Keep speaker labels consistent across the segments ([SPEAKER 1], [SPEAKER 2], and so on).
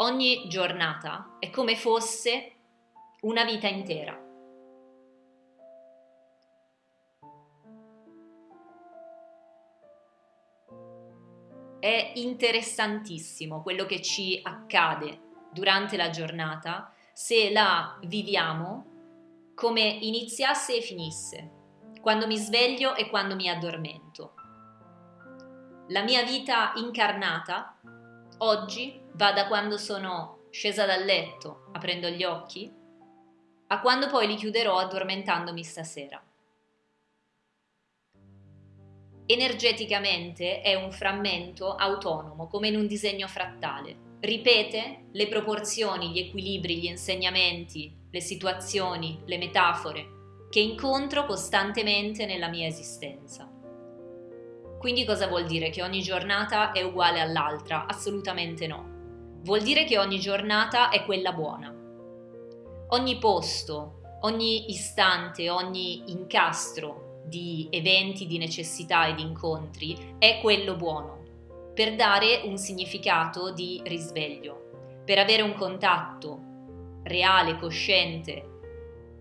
[SPEAKER 1] ogni giornata è come fosse una vita intera. È interessantissimo quello che ci accade durante la giornata se la viviamo come iniziasse e finisse, quando mi sveglio e quando mi addormento. La mia vita incarnata oggi va da quando sono scesa dal letto, aprendo gli occhi, a quando poi li chiuderò addormentandomi stasera. Energeticamente è un frammento autonomo, come in un disegno frattale. Ripete le proporzioni, gli equilibri, gli insegnamenti, le situazioni, le metafore che incontro costantemente nella mia esistenza. Quindi cosa vuol dire? Che ogni giornata è uguale all'altra? Assolutamente no. Vuol dire che ogni giornata è quella buona. Ogni posto, ogni istante, ogni incastro di eventi, di necessità e di incontri è quello buono, per dare un significato di risveglio, per avere un contatto reale, cosciente,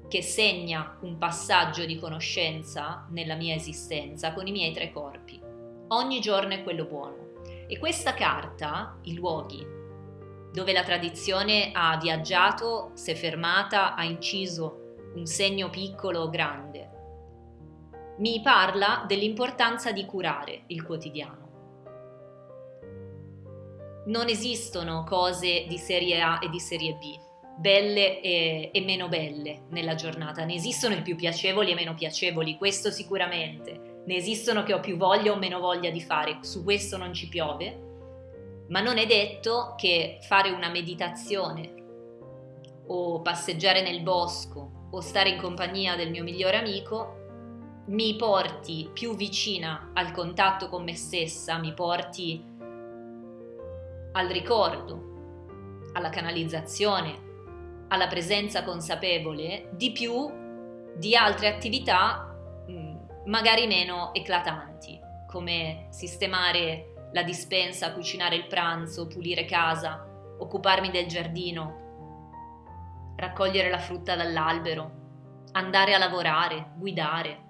[SPEAKER 1] che segna un passaggio di conoscenza nella mia esistenza con i miei tre corpi. Ogni giorno è quello buono. E questa carta, i luoghi, dove la tradizione ha viaggiato, si è fermata, ha inciso un segno piccolo o grande, mi parla dell'importanza di curare il quotidiano. Non esistono cose di serie A e di serie B, belle e, e, meno belle nella giornata. Ne esistono i più piacevoli e meno piacevoli, questo sicuramente. Ne esistono che ho più voglia o meno voglia di fare, su questo non ci piove. Ma non è detto che fare una meditazione o passeggiare nel bosco o stare in compagnia del mio migliore amico mi porti più vicina al contatto con me stessa, mi porti al ricordo, alla canalizzazione, alla presenza consapevole di più di altre attività magari meno eclatanti, come sistemare la dispensa, cucinare il pranzo, pulire casa, occuparmi del giardino, raccogliere la frutta dall'albero, andare a lavorare, guidare.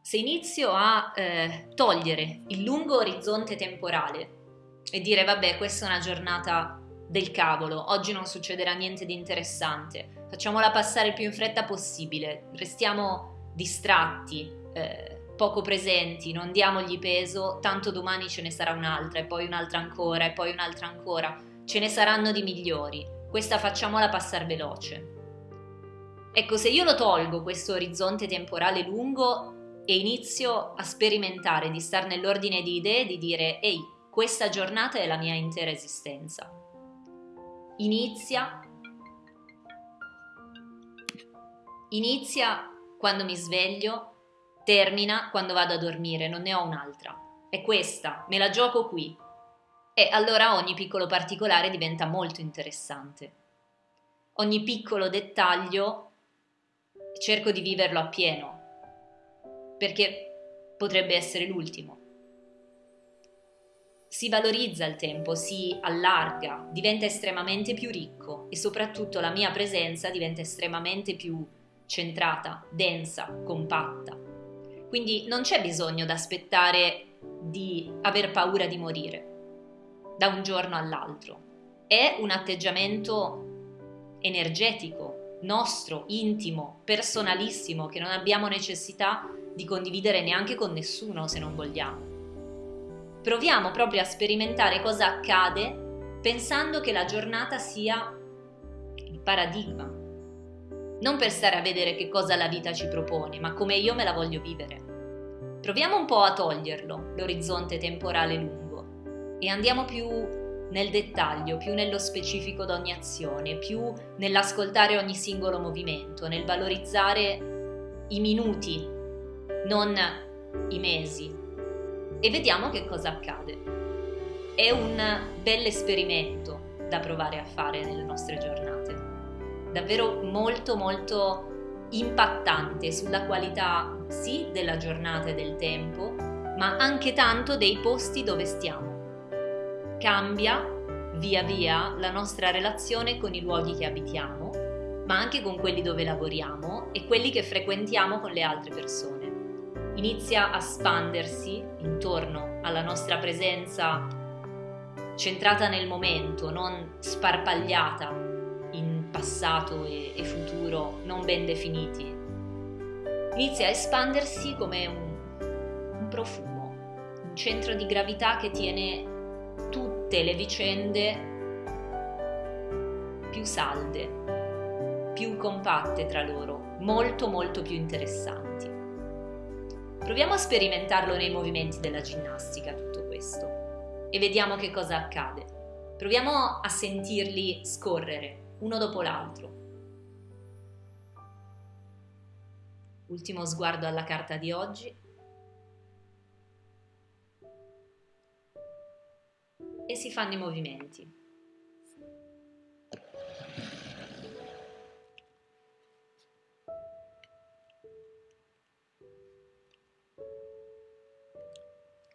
[SPEAKER 1] Se inizio a eh, togliere il lungo orizzonte temporale e dire vabbè questa è una giornata del cavolo, oggi non succederà niente di interessante, facciamola passare il più in fretta possibile, restiamo distratti, eh, poco presenti, non diamogli peso, tanto domani ce ne sarà un'altra e poi un'altra ancora e poi un'altra ancora, ce ne saranno di migliori, questa facciamola passare veloce. Ecco, se io lo tolgo questo orizzonte temporale lungo e inizio a sperimentare di stare nell'ordine di idee, di dire ehi, questa giornata è la mia intera esistenza inizia inizia quando mi sveglio, termina quando vado a dormire, non ne ho un'altra. È questa, me la gioco qui. E allora ogni piccolo particolare diventa molto interessante. Ogni piccolo dettaglio cerco di viverlo appieno, perché potrebbe essere l'ultimo si valorizza il tempo, si allarga, diventa estremamente più ricco e soprattutto la mia presenza diventa estremamente più centrata, densa, compatta. Quindi non c'è bisogno di aspettare di aver paura di morire da un giorno all'altro. È un atteggiamento energetico, nostro, intimo, personalissimo, che non abbiamo necessità di condividere neanche con nessuno se non vogliamo proviamo proprio a sperimentare cosa accade pensando che la giornata sia il paradigma. Non per stare a vedere che cosa la vita ci propone, ma come io me la voglio vivere. Proviamo un po' a toglierlo, l'orizzonte temporale lungo, e andiamo più nel dettaglio, più nello specifico di ogni azione, più nell'ascoltare ogni singolo movimento, nel valorizzare i minuti, non i mesi, e vediamo che cosa accade. È un bel esperimento da provare a fare nelle nostre giornate. Davvero molto molto impattante sulla qualità sì della giornata e del tempo, ma anche tanto dei posti dove stiamo. cambia via via la nostra relazione con i luoghi che abitiamo, ma anche con quelli dove lavoriamo e quelli che frequentiamo con le altre persone. Inizia a spandersi intorno alla nostra presenza centrata nel momento, non sparpagliata in passato e, e futuro non ben definiti. Inizia a espandersi come un, un profumo, un centro di gravità che tiene tutte le vicende più salde, più compatte tra loro, molto molto più interessanti. Proviamo a sperimentarlo nei movimenti della ginnastica tutto questo e vediamo che cosa accade. Proviamo a sentirli scorrere uno dopo l'altro. Ultimo sguardo alla carta di oggi. e si fanno i movimenti.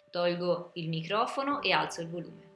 [SPEAKER 1] Tolgo il microfono e alzo il volume.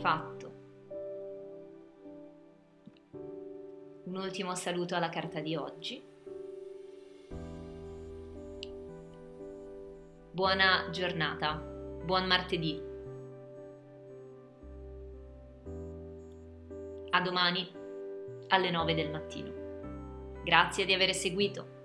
[SPEAKER 1] fatto. Un ultimo saluto alla carta di oggi. Buona giornata, buon martedì. A domani alle 9 del mattino. Grazie di aver seguito.